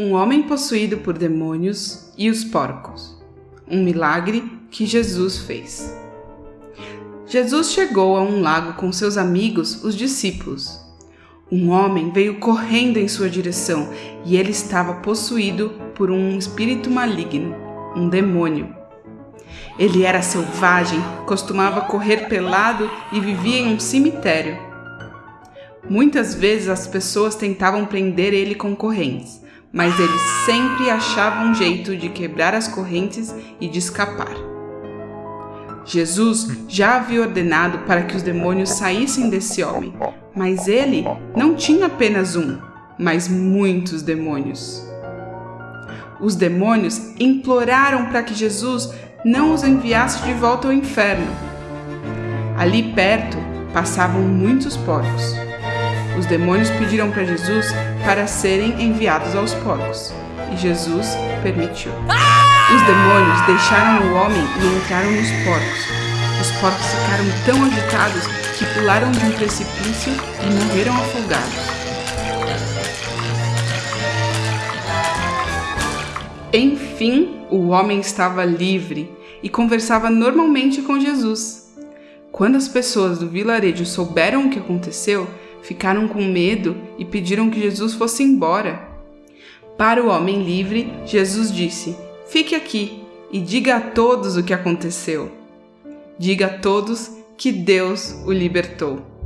Um homem possuído por demônios e os porcos. Um milagre que Jesus fez. Jesus chegou a um lago com seus amigos, os discípulos. Um homem veio correndo em sua direção e ele estava possuído por um espírito maligno, um demônio. Ele era selvagem, costumava correr pelado e vivia em um cemitério. Muitas vezes as pessoas tentavam prender ele com correntes, mas ele sempre achava um jeito de quebrar as correntes e de escapar. Jesus já havia ordenado para que os demônios saíssem desse homem, mas ele não tinha apenas um, mas muitos demônios. Os demônios imploraram para que Jesus não os enviasse de volta ao inferno. Ali perto passavam muitos porcos. Os demônios pediram para Jesus para serem enviados aos porcos, e Jesus permitiu. Os demônios deixaram o homem e entraram nos porcos. Os porcos ficaram tão agitados que pularam de um precipício e morreram afogados. Enfim, o homem estava livre e conversava normalmente com Jesus. Quando as pessoas do vilarejo souberam o que aconteceu, ficaram com medo e pediram que Jesus fosse embora. Para o homem livre, Jesus disse: Fique aqui e diga a todos o que aconteceu. Diga a todos que Deus o libertou.